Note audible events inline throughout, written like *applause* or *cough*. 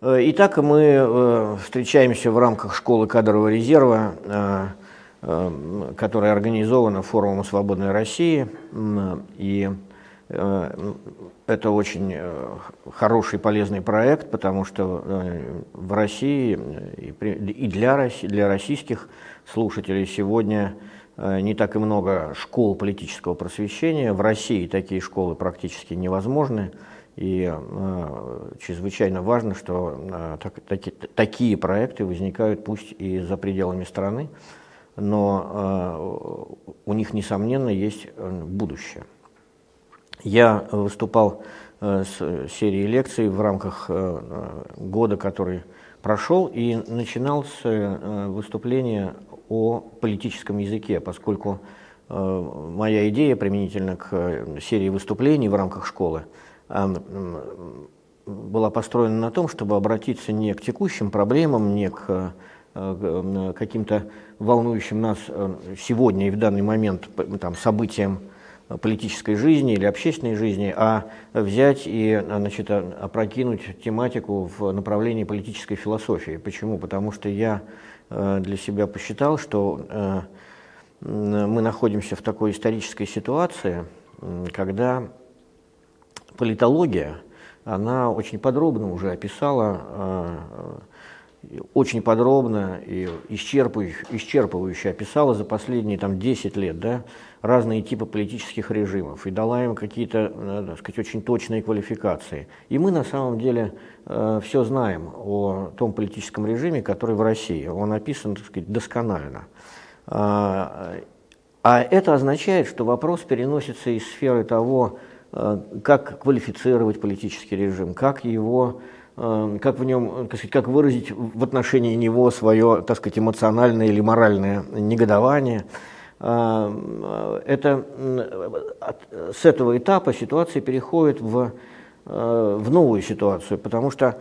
Э, итак, мы э, встречаемся в рамках школы кадрового резерва, э, которая организована форумом «Свободной России». И это очень хороший, полезный проект, потому что в России и для, для российских слушателей сегодня не так и много школ политического просвещения. В России такие школы практически невозможны. И э, чрезвычайно важно, что э, так, таки, такие проекты возникают пусть и за пределами страны, но э, у них, несомненно, есть э, будущее. Я выступал э, с серией лекций в рамках э, года, который прошел, и начинал с э, выступления о политическом языке, поскольку э, моя идея применительно к э, серии выступлений в рамках школы – была построена на том, чтобы обратиться не к текущим проблемам, не к э, каким-то волнующим нас э, сегодня и в данный момент там, событиям политической жизни или общественной жизни, а взять и значит, опрокинуть тематику в направлении политической философии. Почему? Потому что я э, для себя посчитал, что мы находимся в такой исторической ситуации, когда политология, она очень подробно уже описала, э, очень подробно и исчерпывающе, исчерпывающе описала за последние там, 10 лет да, разные типы политических режимов и дала им какие-то, э, так сказать, очень точные квалификации. И мы на самом деле э, все знаем о том политическом режиме, который в России. Он описан, так сказать, досконально. А, а это означает, что вопрос переносится из сферы того, Э, как квалифицировать политический режим, как его э, как в нем, так сказать, как выразить в отношении него свое, так сказать, эмоциональное или моральное негодование. Э, это, с этого этапа ситуация переходит в, в новую ситуацию, потому что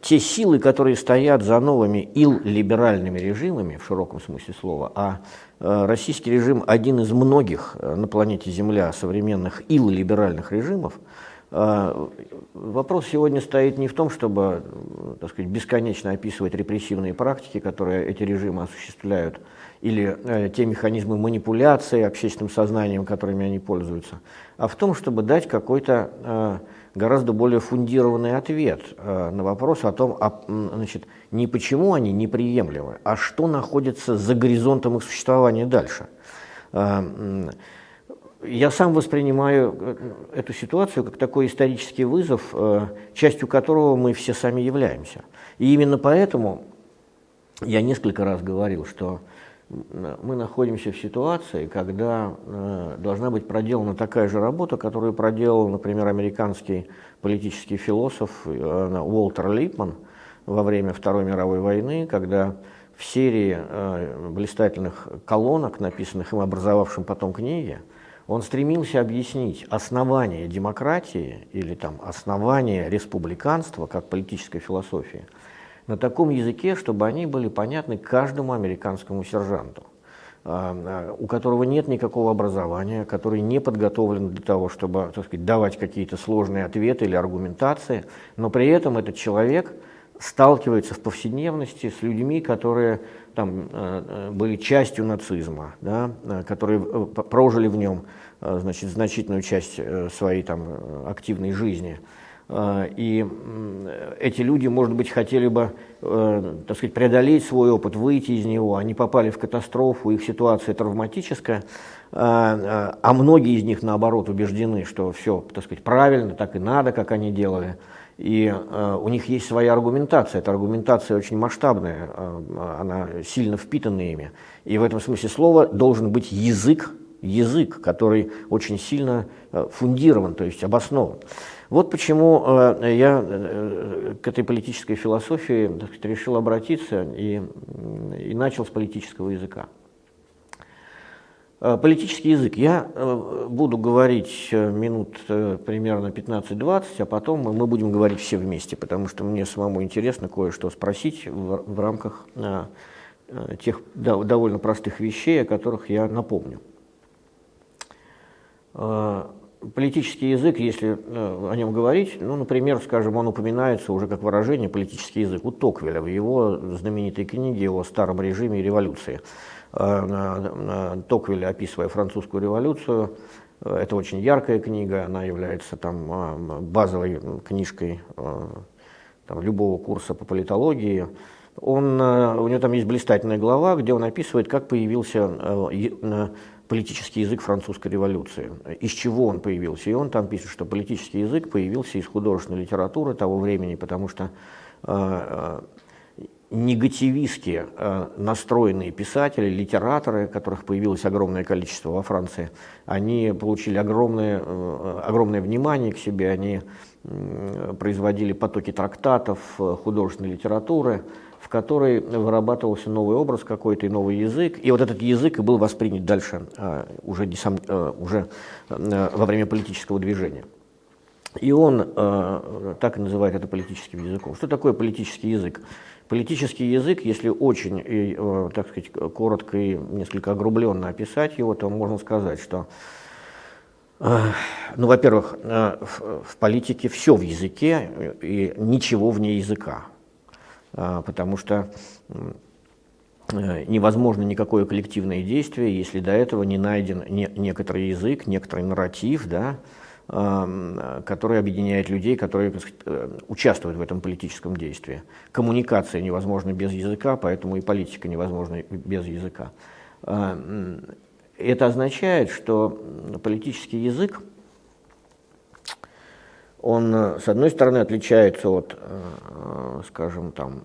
те силы, которые стоят за новыми ил-либеральными режимами, в широком смысле слова, а Э, российский режим один из многих э, на планете Земля современных ил-либеральных режимов. Э, вопрос сегодня стоит не в том, чтобы так сказать, бесконечно описывать репрессивные практики, которые эти режимы осуществляют, или те механизмы манипуляции общественным сознанием, которыми они пользуются, а в том, чтобы дать какой-то гораздо более фундированный ответ э, на вопрос о том, а, значит, не почему они неприемлемы, а что находится за горизонтом их существования дальше. Э, я сам воспринимаю э, эту ситуацию как такой исторический вызов, э, частью которого мы все сами являемся. И именно поэтому я несколько раз говорил, что мы находимся в ситуации, когда э, должна быть проделана такая же работа, которую проделал, например, американский политический философ э, Уолтер Липман во время Второй мировой войны, когда в серии э, блистательных колонок, написанных им образовавшим потом книги, он стремился объяснить основание демократии или там, основание республиканства как политической философии – на таком языке, чтобы они были понятны каждому американскому сержанту, а, а, у которого нет никакого образования, который не подготовлен для того, чтобы так сказать, давать какие-то сложные ответы или аргументации, но при этом этот человек сталкивается в повседневности с людьми, которые там, а, были частью нацизма, да, которые э, прожили в нем значит, значительную часть э, своей там, активной жизни. А, и эти люди, может быть, хотели бы, э, так сказать, преодолеть свой опыт, выйти из него. Они попали в катастрофу, их ситуация травматическая, а, а, а многие из них, наоборот, убеждены, что все, так сказать, правильно, так и надо, как они делали. И э, у них есть своя аргументация. Эта аргументация очень масштабная, э, она сильно впитана ими. И в этом смысле слова должен быть язык, язык, который очень сильно фундирован, то есть обоснован. Вот почему э, я э, к этой политической философии сказать, решил обратиться и, и начал с политического языка. Э, политический язык. Я буду говорить минут примерно 15-20, а потом мы будем говорить все вместе, потому что мне самому интересно кое-что спросить в, в рамках тех довольно простых вещей, о которых я напомню. Политический язык, если о нем говорить, ну, например, скажем, он упоминается уже как выражение политический язык у Токвеля в его знаменитой книге о старом режиме и революции. Э, Токвиль, описывая французскую революцию. Э, это очень яркая книга, она является там, э, базовой книжкой там, любого курса по политологии. Он, у него там есть блистательная глава, где он описывает, как появился политический язык французской революции, из чего он появился. И он там пишет, что политический язык появился из художественной литературы того времени, потому что негативистски э, настроенные писатели, литераторы, которых появилось огромное количество во Франции, они получили огромное, э, огромное внимание к себе, они э, производили потоки трактатов, э, художественной литературы, в которой вырабатывался новый образ какой-то и новый язык. И вот этот язык и был воспринят дальше э, уже, э, уже э, во время политического движения. И он так и называет это политическим языком. Что такое политический язык? Политический язык, если очень, так сказать, коротко и несколько огрубленно описать его, то можно сказать, что, ну, во-первых, в политике все в языке и ничего вне языка, потому что невозможно никакое коллективное действие, если до этого не найден некоторый язык, некоторый нарратив, да, который объединяет людей, которые сказать, э, участвуют в этом политическом действии. Коммуникация невозможна без языка, поэтому и политика невозможна без языка. Это означает, что политический язык, он, с одной стороны, отличается от, э, скажем, там,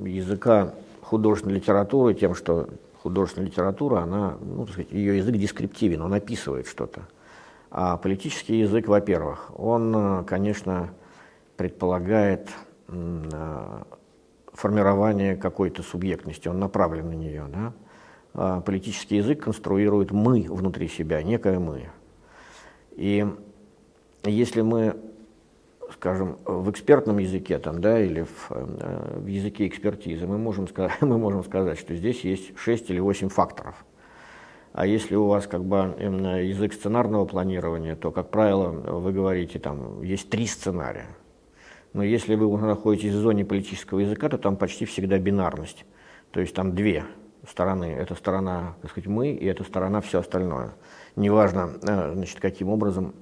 языка художественной литературы тем, что художественная литература, она, ну, так сказать, ее язык дескриптивен, он описывает что-то. А политический язык, во-первых, он, э, конечно, предполагает э, формирование какой-то субъектности, он направлен на нее. Да? А политический язык конструирует «мы» внутри себя, некое «мы». И если мы, скажем, в экспертном языке там, да, или в, э, в языке экспертизы, мы можем, сказать, *laughs* мы можем сказать, что здесь есть 6 или 8 факторов – а если у вас как бы язык сценарного планирования, то, как правило, вы говорите, там есть три сценария. Но если вы находитесь в зоне политического языка, то там почти всегда бинарность. То есть там две стороны. Это сторона, так сказать, мы, и это сторона все остальное. Неважно, э, значит, каким образом,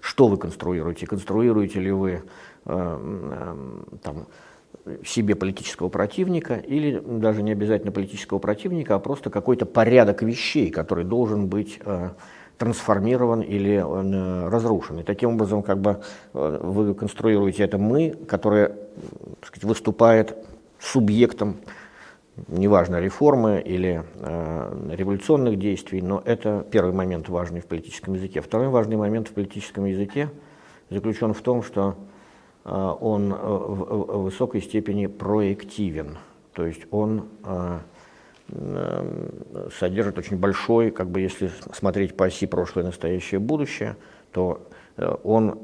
что вы конструируете. Конструируете ли вы э, там, себе политического противника, или даже не обязательно политического противника, а просто какой-то порядок вещей, который должен быть э, трансформирован или э, разрушен. И таким образом как бы, э, вы конструируете это «мы», которое сказать, выступает субъектом, неважно, реформы или э, революционных действий, но это первый момент важный в политическом языке. Второй важный момент в политическом языке заключен в том, что Э, он э, в высокой степени проективен, то есть он э, содержит очень большой, как бы если смотреть по оси прошлое, настоящее, будущее, то он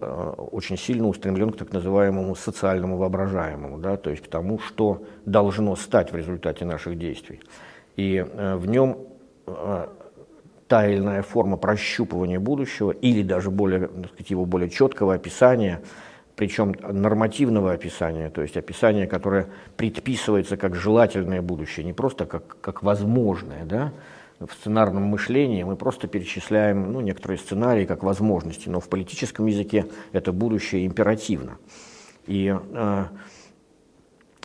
очень сильно устремлен к так называемому социальному воображаемому, да, то есть к тому, что должно стать в результате наших действий. И в нем та или иная форма прощупывания будущего или даже более, сказать, его более четкого описания – причем нормативного описания, то есть описания, которое предписывается как желательное будущее, не просто как, как возможное. Да? В сценарном мышлении мы просто перечисляем ну, некоторые сценарии как возможности, но в политическом языке это будущее императивно. И э,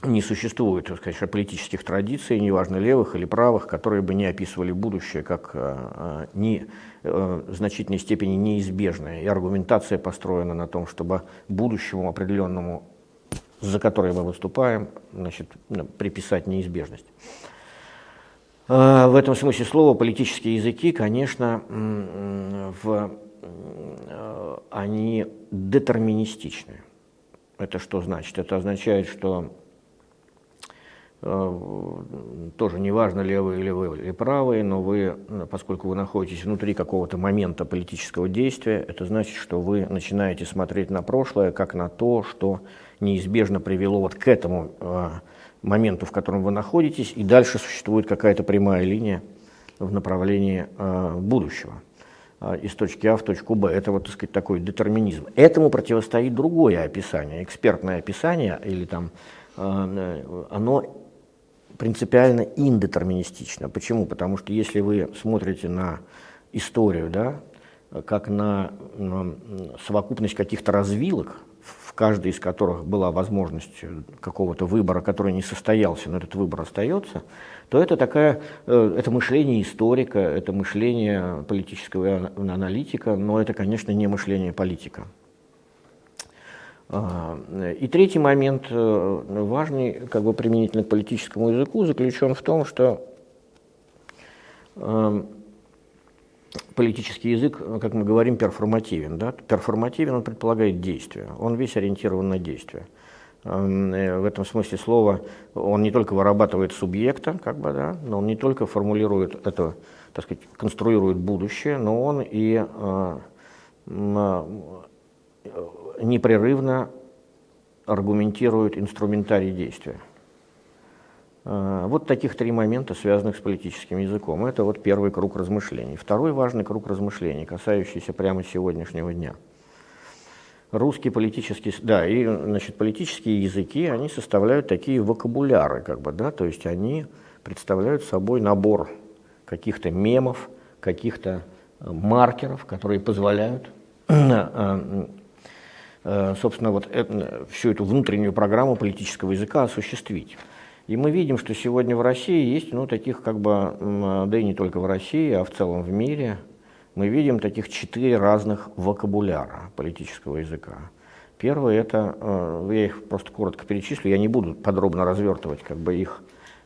не существует, сказать, политических традиций, неважно левых или правых, которые бы не описывали будущее как э, не, э, в значительной степени неизбежное. И аргументация построена на том, чтобы будущему определенному, за которое мы выступаем, значит, приписать неизбежность. Э, в этом смысле слова политические языки, конечно, в, э, они детерминистичны. Это что значит? Это означает, что тоже неважно, левые или вы, или правые, но вы, поскольку вы находитесь внутри какого-то момента политического действия, это значит, что вы начинаете смотреть на прошлое как на то, что неизбежно привело вот к этому моменту, в котором вы находитесь, и дальше существует какая-то прямая линия в направлении э, будущего э, из точки А в точку Б. Это вот, так сказать, такой детерминизм. Этому противостоит другое описание, экспертное описание, или там, э, оно принципиально индетерминистично. Почему? Потому что если вы смотрите на историю, да, как на, на совокупность каких-то развилок, в каждой из которых была возможность какого-то выбора, который не состоялся, но этот выбор остается, то это такая, э, это мышление историка, это мышление политического аналитика, но это, конечно, не мышление политика. А, и третий момент, э, важный, как бы применительно к политическому языку, заключен в том, что политический язык, как мы говорим, перформативен. Да? Перформативен, он предполагает действие, он весь ориентирован на действие. Эм, э, в этом смысле слова он не только вырабатывает субъекта, как бы, да, но он не только формулирует это, так сказать, конструирует будущее, но он и э, э, непрерывно аргументирует инструментарий действия. А, вот таких три момента, связанных с политическим языком. Это вот первый круг размышлений. Второй важный круг размышлений, касающийся прямо сегодняшнего дня. Русские политические, да, и, значит, политические языки, они составляют такие вокабуляры, как бы, да, то есть они представляют собой набор каких-то мемов, каких-то э, маркеров, которые позволяют, *clears throat* э, э, собственно, вот всю эту внутреннюю программу политического языка осуществить. И мы видим, что сегодня в России есть, ну, таких как бы, да и не только в России, а в целом в мире, мы видим таких четыре разных вокабуляра политического языка. Первый это, э, я их просто коротко перечислю, я не буду подробно развертывать как бы их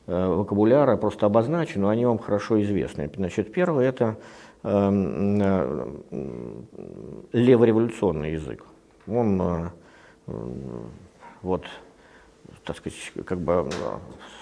э, вокабуляра, просто обозначу, но они вам хорошо известны. Значит, первый это э, левореволюционный язык. Он вот так сказать, как бы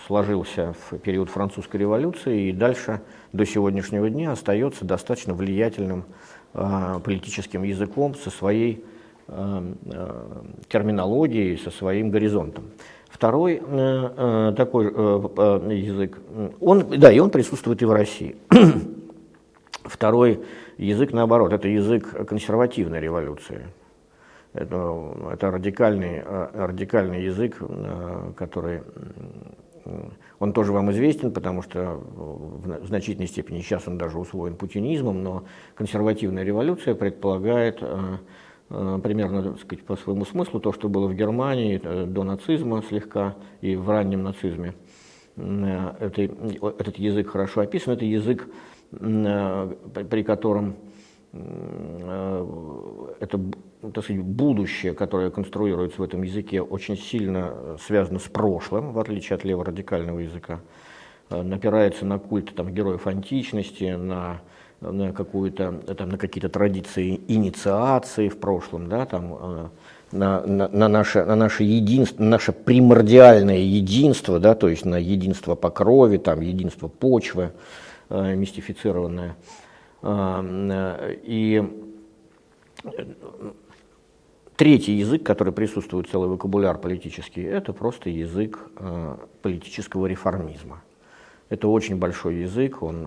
сложился в период французской революции и дальше до сегодняшнего дня остается достаточно влиятельным э, политическим языком со своей э, э, терминологией, со своим горизонтом. Второй э, э, такой э, э, язык, он, да, и он присутствует и в России. *clears throat* Второй язык, наоборот, это язык консервативной революции. Это, это радикальный, э, радикальный язык, э, который он тоже вам известен, потому что в значительной степени сейчас он даже усвоен путинизмом, но консервативная революция предполагает э, примерно так сказать, по своему смыслу то, что было в Германии до нацизма слегка и в раннем нацизме. Это, этот язык хорошо описан, это язык, при котором это ну, так сказать, будущее, которое конструируется в этом языке, очень сильно э, связано с прошлым, в отличие от леворадикального языка. Э, напирается на культ там, героев античности, на, на, какую-то, там, на какие-то традиции инициации в прошлом, да, там, э, на, на, на, наше, на наше единство, наше примордиальное единство, да, то есть на единство по крови, там, единство почвы, э, мистифицированное. Э, и Третий язык, который присутствует, целый вокабуляр политический, это просто язык э, политического реформизма. Это очень большой язык, он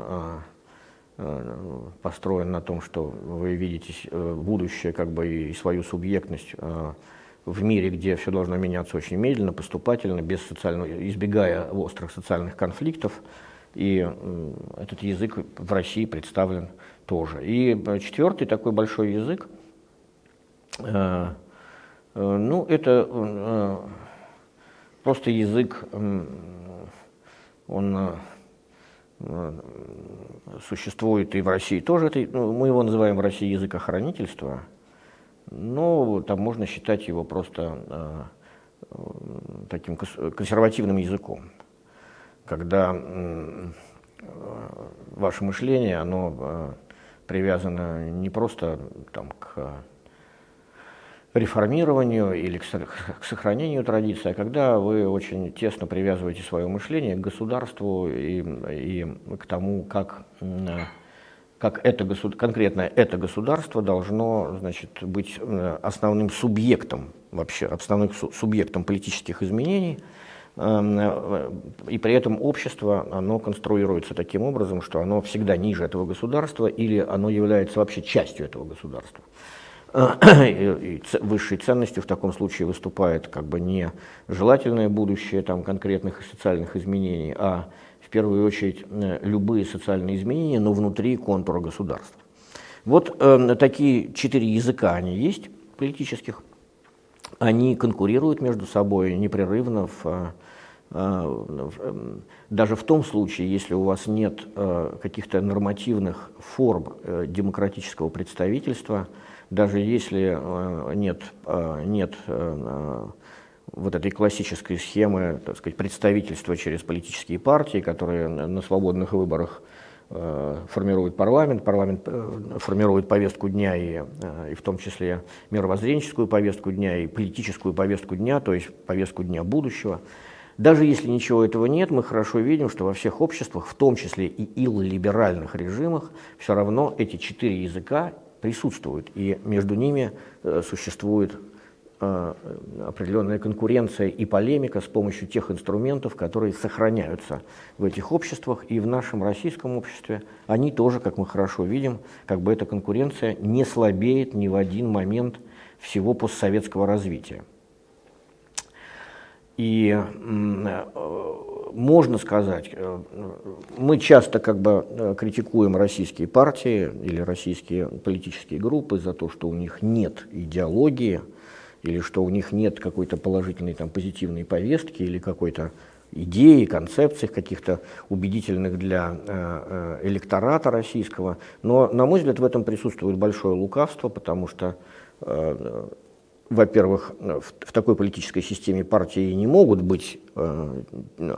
э, построен на том, что вы видите будущее как бы и свою субъектность в мире, где все должно меняться очень медленно, поступательно, без социального, избегая острых социальных конфликтов. И этот язык в России представлен тоже. И э, четвертый такой большой язык – Э, э, ну, это э, просто язык, он существует и в России тоже. Это, ну, мы его называем в России язык охранительства, но там можно считать его просто таким консервативным языком, когда ваше мышление, оно привязано не просто там, к реформированию или к сохранению традиции, а когда вы очень тесно привязываете свое мышление к государству и, и к тому, как, как это, конкретно это государство должно значит, быть основным субъектом вообще, основным субъектом политических изменений, и при этом общество, оно конструируется таким образом, что оно всегда ниже этого государства или оно является вообще частью этого государства. *clears throat* И высшей ценностью в таком случае выступает как бы не желательное будущее там, конкретных социальных изменений, а в первую очередь э, любые социальные изменения, но внутри контура государства. Вот э, такие четыре языка они есть политических. Они конкурируют между собой непрерывно в, э, эм, даже в том случае, если у вас нет э, каких-то нормативных форм э, демократического представительства, даже если э, нет, нет вот этой классической схемы так сказать, представительства через политические партии, которые на свободных выборах формирует парламент, парламент формирует повестку дня, и, и в том числе мировоззренческую повестку дня, и политическую повестку дня, то есть повестку дня будущего. Даже если ничего этого нет, мы хорошо видим, что во всех обществах, в том числе и иллиберальных режимах, все равно эти четыре языка присутствуют, и между ними э, существует э, определенная конкуренция и полемика с помощью тех инструментов, которые сохраняются в этих обществах и в нашем российском обществе. Они тоже, как мы хорошо видим, как бы эта конкуренция не слабеет ни в один момент всего постсоветского развития. И э, можно сказать, э, мы часто как бы э, критикуем российские партии или российские политические группы за то, что у них нет идеологии, или что у них нет какой-то положительной там, позитивной повестки или какой-то идеи, концепций каких-то убедительных для электората российского. Но, на мой взгляд, в этом присутствует большое лукавство, потому что во-первых, в, в такой политической системе партии не могут быть э,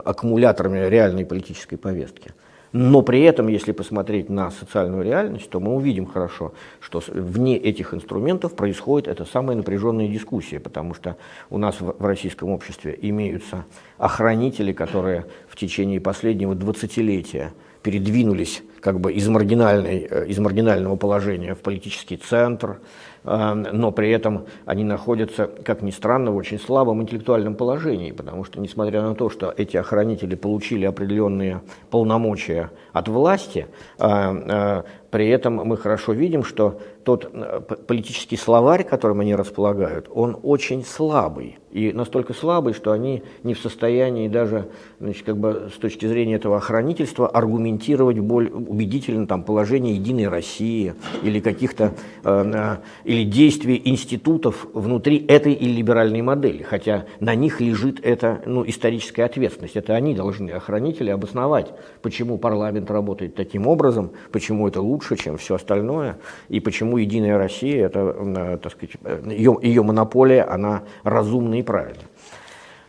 аккумуляторами реальной политической повестки. Но при этом, если посмотреть на социальную реальность, то мы увидим хорошо, что вне этих инструментов происходит эта самая напряженная дискуссия, потому что у нас в, российском обществе имеются охранители, которые в течение последнего двадцатилетия передвинулись как бы из, маргинальной, э, из маргинального положения в политический центр, но при этом они находятся, как ни странно, в очень слабом интеллектуальном положении, потому что, несмотря на то, что эти охранители получили определенные полномочия от власти, э, э, при этом мы хорошо видим, что тот э, политический словарь, которым они располагают, он очень слабый. И настолько слабый, что они не в состоянии даже значит, как бы с точки зрения этого охранительства аргументировать более убедительно там, положение Единой России или каких-то э, э, или действий институтов внутри этой иллиберальной модели. Хотя на них лежит эта ну, историческая ответственность. Это они должны, охранители, обосновать, почему парламент работает таким образом, почему это лучше, чем все остальное, и почему Единая Россия, это, э, так сказать, ее, ее монополия, она разумна и правильна.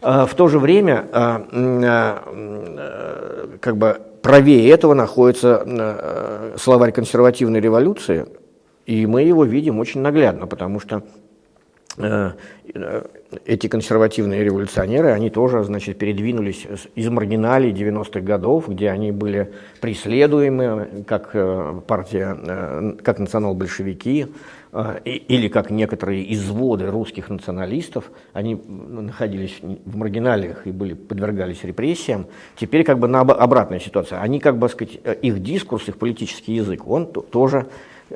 А, в то же время, э, как бы правее этого находится э, словарь консервативной революции, и мы его видим очень наглядно, потому что эти консервативные революционеры, они тоже, значит, передвинулись из маргиналей 90-х годов, где они были преследуемы, как э, партия, э, как национал-большевики, э, или как некоторые изводы русских националистов, они находились в маргиналиях и были, подвергались репрессиям. Теперь как бы на обратная ситуация. Они, как бы сказать, их дискурс, их политический язык, он тоже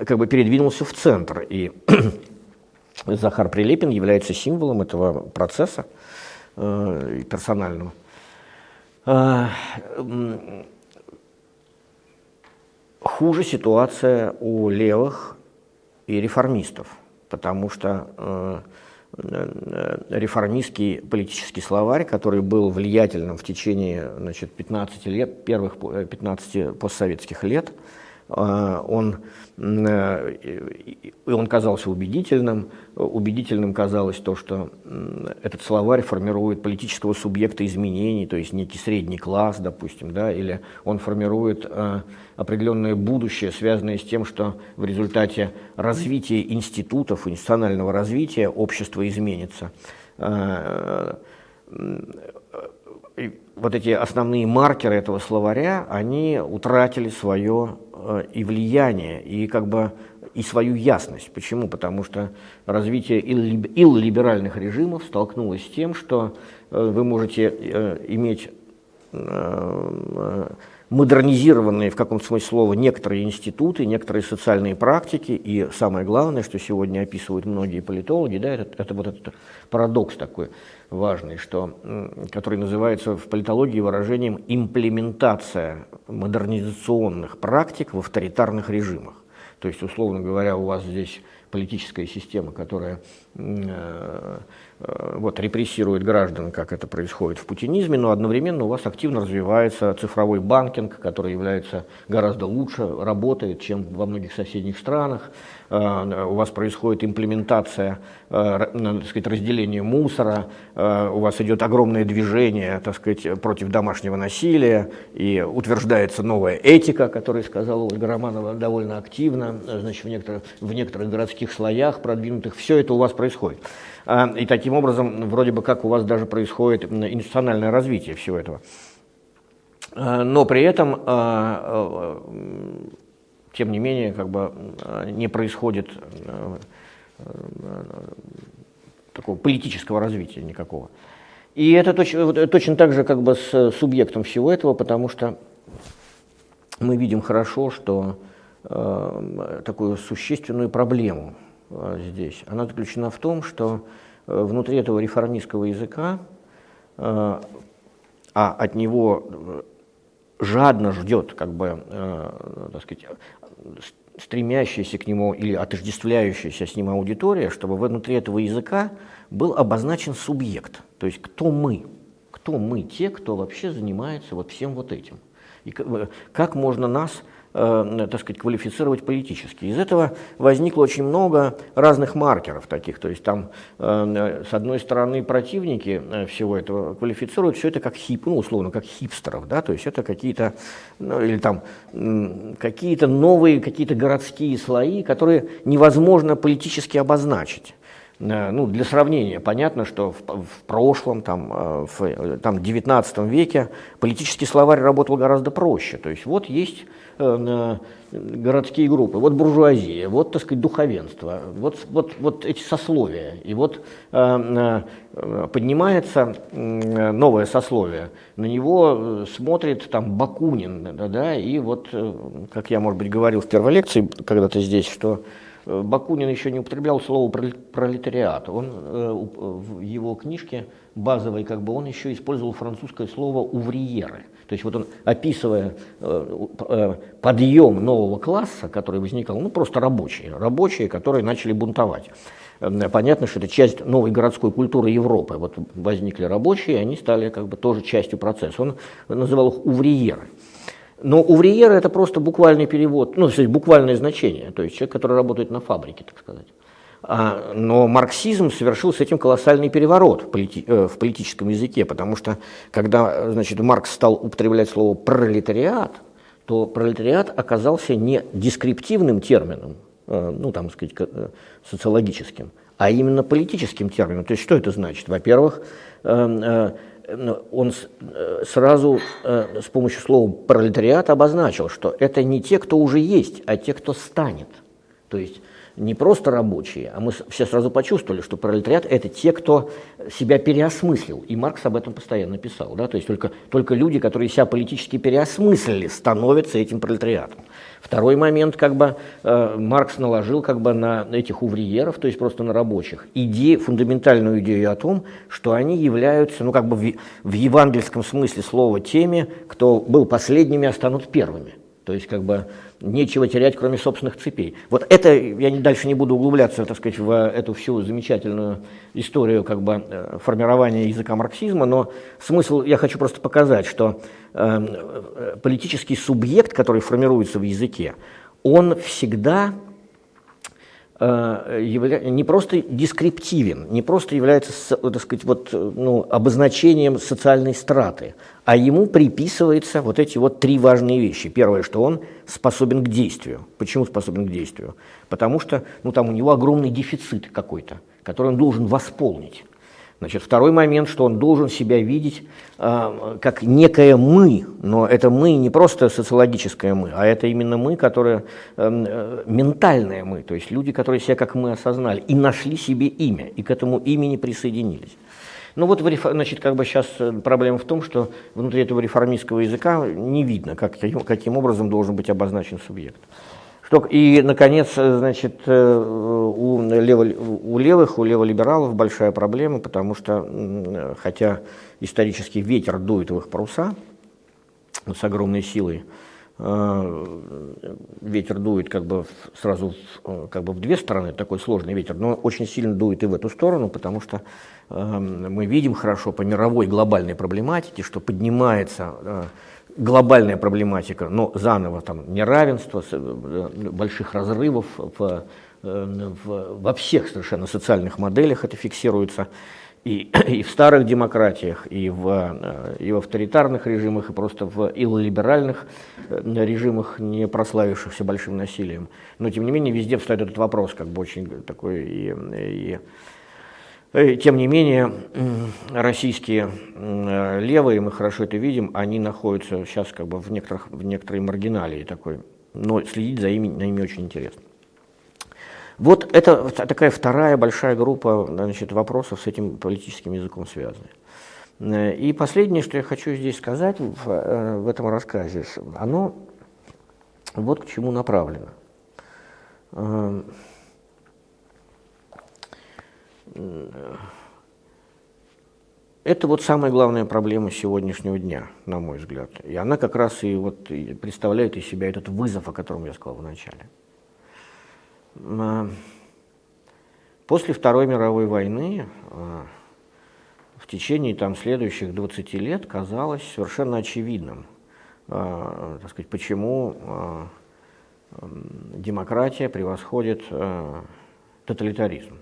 как бы передвинулся в центр. И Захар Прилепин является символом этого процесса э, персонального. Э, хуже ситуация у левых и реформистов, потому что э, э реформистский политический словарь, который был влиятельным в течение значит, 15 лет, первых 15 постсоветских лет, он, и он казался убедительным. Убедительным казалось то, что этот словарь формирует политического субъекта изменений, то есть некий средний класс, допустим, да, или он формирует определенное будущее, связанное с тем, что в результате развития институтов, институционального развития общество изменится вот эти основные маркеры этого словаря, они утратили свое э, и влияние, и как бы и свою ясность. Почему? Потому что развитие иллиберальных режимов столкнулось с тем, что э, вы можете э, иметь модернизированные в каком-то смысле слова некоторые институты, некоторые социальные практики, и самое главное, что сегодня описывают многие политологи, да, это, это вот этот парадокс такой важный, что, который называется в политологии выражением «имплементация модернизационных практик в авторитарных режимах». То есть, условно говоря, у вас здесь политическая система, которая э, вот, репрессирует граждан, как это происходит в путинизме, но одновременно у вас активно развивается цифровой банкинг, который является гораздо лучше, работает, чем во многих соседних странах. Э, у вас происходит имплементация, так сказать, разделения мусора, у вас идет огромное движение, так сказать, против домашнего насилия, и утверждается новая этика, о которой сказала Ольга Романова довольно активно, значит, в некоторых, в некоторых городских слоях продвинутых. Все это у вас происходит. А, и таким образом, вроде бы как у вас даже происходит институциональное развитие всего этого. Но при этом, тем не менее, как бы не происходит такого политического развития никакого. И это точно, точно так же как бы с субъектом всего этого, потому что мы видим хорошо, что э, такую существенную проблему Э, здесь, она заключена в том, что э, внутри этого реформистского языка, э, а от него жадно ждет, как бы, так сказать, стремящаяся к нему или отождествляющаяся с ним аудитория, чтобы внутри этого языка был обозначен субъект, то есть кто мы, кто мы, те, кто вообще занимается вот всем вот этим. И как можно нас э, так сказать, квалифицировать политически. Из этого возникло очень много разных маркеров таких. То есть там, э, с одной стороны, противники э, всего этого квалифицируют все это как хип, ну, условно, как хипстеров, да, то есть это какие-то, ну, или там, какие-то новые, какие-то городские слои, которые невозможно политически обозначить. Э, ну, для сравнения, понятно, что в, в прошлом, там, э, в там, 19 веке политический словарь работал гораздо проще. То есть вот есть э, городские группы, вот буржуазия, вот, так сказать, духовенство, вот, вот, вот эти сословия. И вот э, э, поднимается э, новое сословие, на него смотрит там Бакунин, да, да, и вот, как я, может быть, говорил в первой лекции когда-то здесь, что Э, Бакунин еще не употреблял слово пролетариат. Он э, в его книжке базовой, как бы, он еще использовал французское слово «увриеры». То есть вот он, описывая э, подъем нового класса, который возникал, ну просто рабочие, рабочие, которые начали бунтовать. Понятно, что это часть новой городской культуры Европы. Вот возникли рабочие, и они стали как бы тоже частью процесса. Он называл их «увриеры». Но увриера это просто буквальный перевод, ну, то есть буквальное значение, то есть человек, который работает на фабрике, так сказать. А, но марксизм совершил с этим колоссальный переворот в, полити, э, в политическом языке, потому что когда значит, Маркс стал употреблять слово пролетариат, то пролетариат оказался не дескриптивным термином, э, ну, там, сказать, э, социологическим, а именно политическим термином. То есть что это значит? Во-первых, э, э, он э, сразу э, с помощью слова пролетариат обозначил, что это не те, кто уже есть, а те, кто станет. То есть не просто рабочие, а мы все сразу почувствовали, что пролетариат – это те, кто себя переосмыслил. И Маркс об этом постоянно писал. Да? То есть только, только люди, которые себя политически переосмыслили, становятся этим пролетариатом. Второй момент, как бы э, Маркс наложил как бы на этих увриеров, то есть просто на рабочих, идею, фундаментальную идею о том, что они являются, ну как бы в, в евангельском смысле слова, теми, кто был последними, а станут первыми. То есть как бы нечего терять, кроме собственных цепей. Вот это, я дальше не буду углубляться, так сказать, в эту всю замечательную историю как бы э, формирования языка марксизма, но смысл, я хочу просто показать, что э, э политический субъект, который формируется в языке, он всегда Э, не просто дескриптивен, не просто является, так сказать, вот, ну, обозначением социальной страты, а ему приписываются вот эти вот три важные вещи. Первое, что он способен к действию. Почему способен к действию? Потому что ну, там у него огромный дефицит какой-то, который он должен восполнить. Значит, второй момент, что он должен себя видеть э, как некое «мы», но это «мы» не просто социологическое «мы», а это именно «мы», которое эм, э, ментальное «мы», то есть люди, которые себя как «мы» осознали и нашли себе имя, и к этому имени присоединились. Ну вот, значит, как бы сейчас э, проблема в том, что внутри этого реформистского языка не видно, как, каким образом должен быть обозначен субъект. Что, и, наконец, э, значит, э, у, лево, у левых, у леволибералов большая проблема, потому что, хотя исторический ветер дует в их паруса с огромной силой, э, ветер дует как бы сразу как бы в две стороны, такой сложный ветер, но очень сильно дует и в эту сторону, потому что мы видим хорошо по мировой глобальной проблематике, что поднимается глобальная проблематика, но заново там неравенство, э, больших разрывов в, э, в, во всех совершенно социальных моделях это фиксируется, и, *clears throat* и в старых демократиях, и в, э, и в авторитарных режимах, и просто в иллиберальных режимах, не прославившихся большим насилием. Но, тем не менее, везде встает этот вопрос, как бы очень такой и, и тем не менее, российские левые, мы хорошо это видим, они находятся сейчас как бы в, некоторых, в некоторой маргиналии такой, но следить за ими, на ими очень интересно. Вот это такая вторая большая группа значит, вопросов с этим политическим языком связаны. Э, и последнее, что я хочу здесь сказать в, э, в этом рассказе, оно вот к чему направлено. Это вот самая главная проблема сегодняшнего дня, на мой взгляд. И она как раз и вот представляет из себя этот вызов, о котором я сказал в начале. А, после Второй мировой войны а, в течение там, следующих 20 лет казалось совершенно очевидным, а, так сказать, почему демократия превосходит тоталитаризм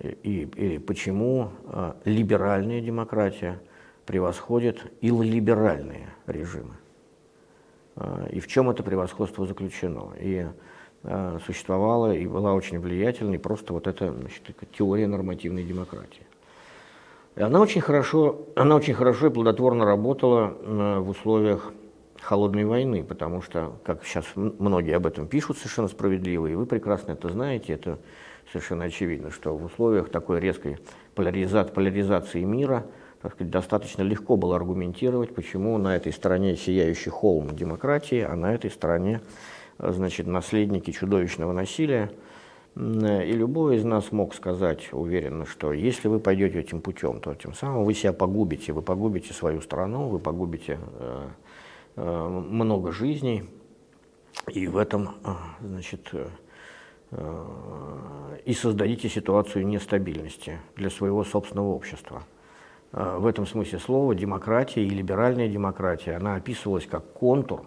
и, и почему э, либеральная демократия превосходит иллиберальные режимы. Э, и в чем это превосходство заключено. И э, существовала и была очень влиятельной просто вот эта значит, теория нормативной демократии. И она очень хорошо, она очень хорошо и плодотворно работала в условиях холодной войны, потому что, как сейчас многие об этом пишут совершенно справедливо, и вы прекрасно это знаете, это совершенно очевидно, что в условиях такой резкой поляриза поляризации мира так сказать, достаточно легко было аргументировать, почему на этой стороне сияющий холм демократии, а на этой стороне значит, наследники чудовищного насилия. И любой из нас мог сказать уверенно, что если вы пойдете этим путем, то тем самым вы себя погубите, вы погубите свою страну, вы погубите э, э, много жизней, и в этом, э, значит, Э, и создадите ситуацию нестабильности для своего собственного общества. Э, в этом смысле слова демократия и либеральная демократия, она описывалась как контур,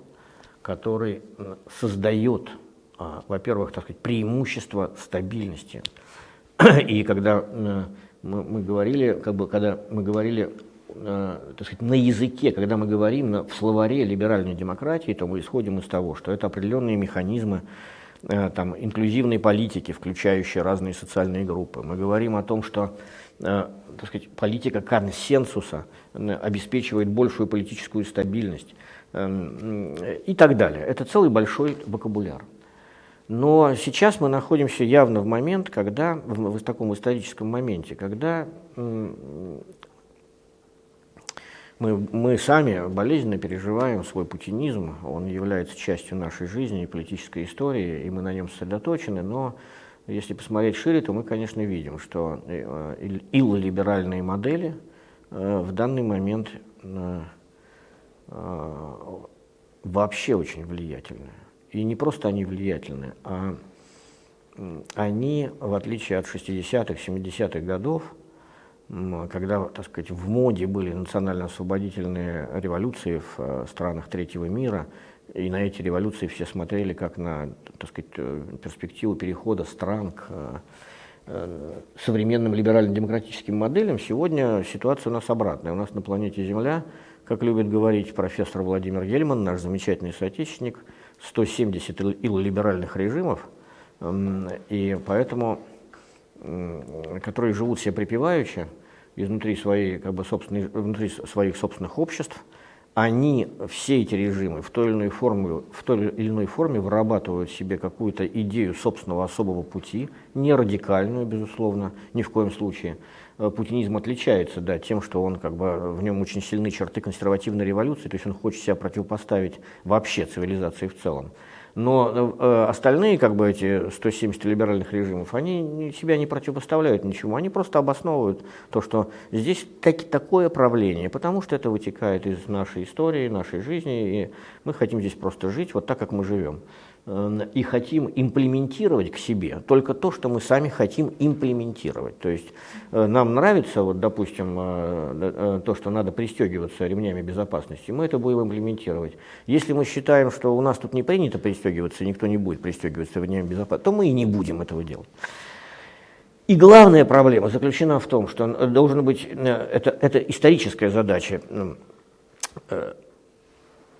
который э, создает, во-первых, так сказать, преимущество стабильности. *clears throat* И когда мы, мы говорили, как бы, когда мы говорили так сказать, на языке, когда мы говорим в словаре либеральной демократии, то мы исходим из того, что это определенные механизмы Э, там, инклюзивной политики, включающей разные социальные группы. Мы говорим о том, что э, так сказать, политика консенсуса обеспечивает большую политическую стабильность э, и так далее. Это целый большой вокабуляр. Но сейчас мы находимся явно в момент, когда, в, в таком историческом моменте, когда мы, мы сами болезненно переживаем свой путинизм, он является частью нашей жизни и политической истории, и мы на нем сосредоточены, но если посмотреть шире, то мы, конечно, видим, что э, иллиберальные модели э, в данный момент э, вообще очень влиятельны. И не просто они влиятельны, а они, в отличие от 60-х, 70-х годов, когда, так сказать, в моде были национально-освободительные революции в э, странах третьего мира, и на эти революции все смотрели как на, так сказать, э, перспективу перехода стран к э, современным либерально-демократическим моделям, сегодня ситуация у нас обратная. У нас на планете Земля, как любит говорить профессор Владимир Гельман, наш замечательный соотечественник, 170 иллиберальных режимов, и поэтому которые живут себе припеваючи изнутри, своей, как бы, собственной, внутри своих собственных обществ, они, все эти режимы, в той или иной форме, в той или иной форме вырабатывают себе какую-то идею собственного особого пути, не радикальную, безусловно, ни в коем случае. Э, путинизм отличается да, тем, что он, как бы, в нем очень сильны черты консервативной революции, то есть он хочет себя противопоставить вообще цивилизации в целом. Но э, остальные, как бы эти 170 либеральных режимов, они себя не противопоставляют ничему, они просто обосновывают то, что здесь так, такое правление, потому что это вытекает из нашей истории, нашей жизни, и мы хотим здесь просто жить вот так, как мы живем. Э, и хотим имплементировать к себе только то, что мы сами хотим имплементировать. То есть э, нам нравится, вот, допустим, э, то, что надо пристегиваться ремнями безопасности, мы это будем имплементировать. Если мы считаем, что у нас тут не принято пристегиваться, никто не будет пристегиваться ремнями безопасности, то мы и не будем этого делать. И главная проблема заключена в том, что должен быть, это, это историческая задача,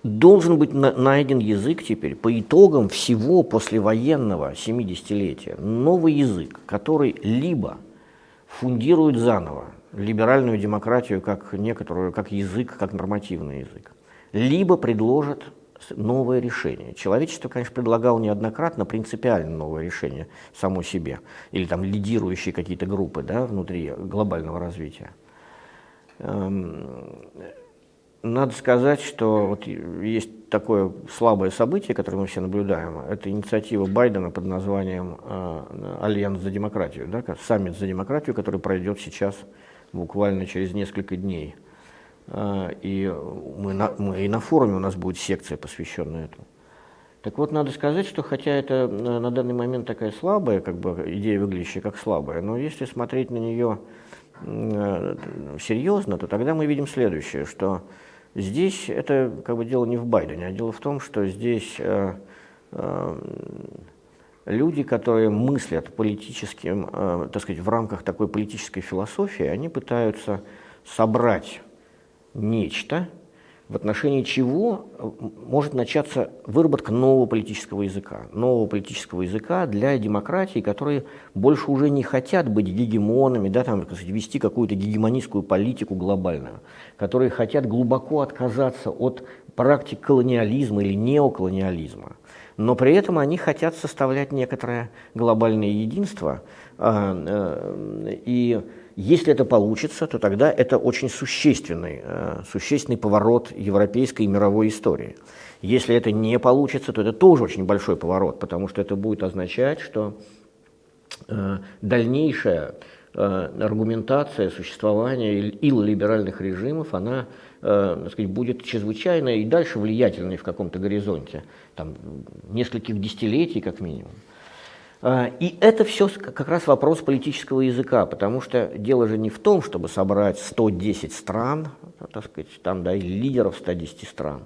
должен быть найден язык теперь по итогам всего послевоенного 70-летия. Новый язык, который либо фундирует заново либеральную демократию как некоторую, как язык, как нормативный язык, либо предложит новое решение. Человечество, конечно, предлагало неоднократно принципиально новое решение само себе, или там лидирующие какие-то группы да, внутри глобального развития. Надо сказать, что вот есть такое слабое событие, которое мы все наблюдаем. Это инициатива Байдена под названием э, «Альянс за демократию», да, саммит за демократию, который пройдет сейчас буквально через несколько дней. Э, и, мы на, мы, и на форуме у нас будет секция, посвященная этому. Так вот, надо сказать, что хотя это на данный момент такая слабая, как бы идея выглядящая как слабая, но если смотреть на нее э, серьезно, то тогда мы видим следующее, что Здесь это как бы дело не в Байдене, а дело в том, что здесь э, э, люди, которые мыслят политическим, э, так сказать, в рамках такой политической философии, они пытаются собрать нечто, в отношении чего э, может начаться выработка нового политического языка. Нового политического языка для демократий, которые больше уже не хотят быть гегемонами, да, там, сказать, вести какую-то гегемонистскую политику глобальную, которые хотят глубоко отказаться от практик колониализма или неоколониализма. Но при этом они хотят составлять некоторое глобальное единство а, э, и если это получится, то тогда это очень существенный, э, существенный поворот европейской и мировой истории. Если это не получится, то это тоже очень большой поворот, потому что это будет означать, что э, дальнейшая э, аргументация существования иллиберальных режимов, она так сказать, будет чрезвычайно и дальше влиятельной в каком-то горизонте, там, нескольких десятилетий как минимум. А, и это все как раз вопрос политического языка, потому что дело же не в том, чтобы собрать 110 стран, так сказать, там, да, лидеров 110 стран,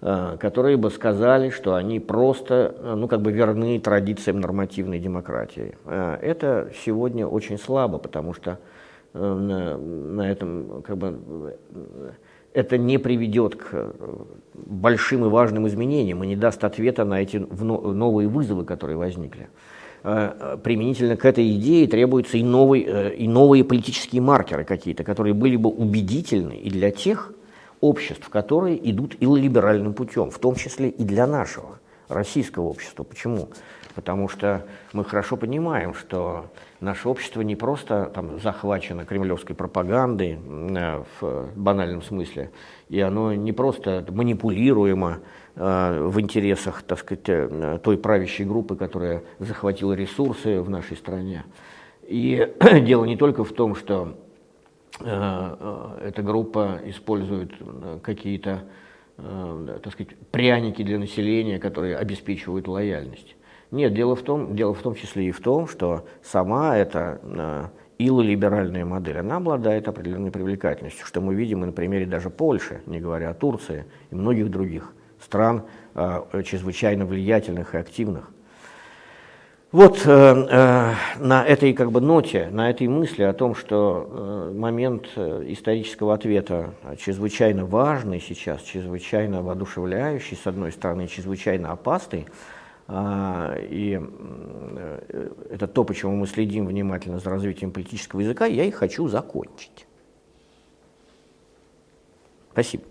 а, которые бы сказали, что они просто, ну, как бы верны традициям нормативной демократии. А, это сегодня очень слабо, потому что на этом, как бы, это не приведет к большим и важным изменениям и не даст ответа на эти новые вызовы, которые возникли. Э, применительно к этой идее требуются и новые, э, и новые политические маркеры какие-то, которые были бы убедительны и для тех обществ, которые идут иллиберальным путем, в том числе и для нашего российского общества. Почему? Потому что мы хорошо понимаем, что наше общество не просто там, захвачено кремлевской пропагандой э, в банальном смысле, и оно не просто манипулируемо в интересах, так сказать, э, той правящей группы, которая захватила ресурсы в нашей стране. И *clears throat* дело не только в том, что э, эта группа использует какие-то э, так сказать, пряники для населения, которые обеспечивают лояльность. Нет, дело в том, дело в том числе и в том, что сама эта э, илолиберальная модель, она обладает определенной привлекательностью, что мы видим и на примере даже Польши, не говоря о Турции и многих других стран, э, чрезвычайно влиятельных и активных. Вот э, э, на этой как бы ноте, на этой мысли о том, что э, момент э, исторического ответа чрезвычайно важный сейчас, чрезвычайно воодушевляющий, с одной стороны, чрезвычайно опасный, э, и э, это то, почему мы следим внимательно за развитием политического языка, я и хочу закончить. Спасибо.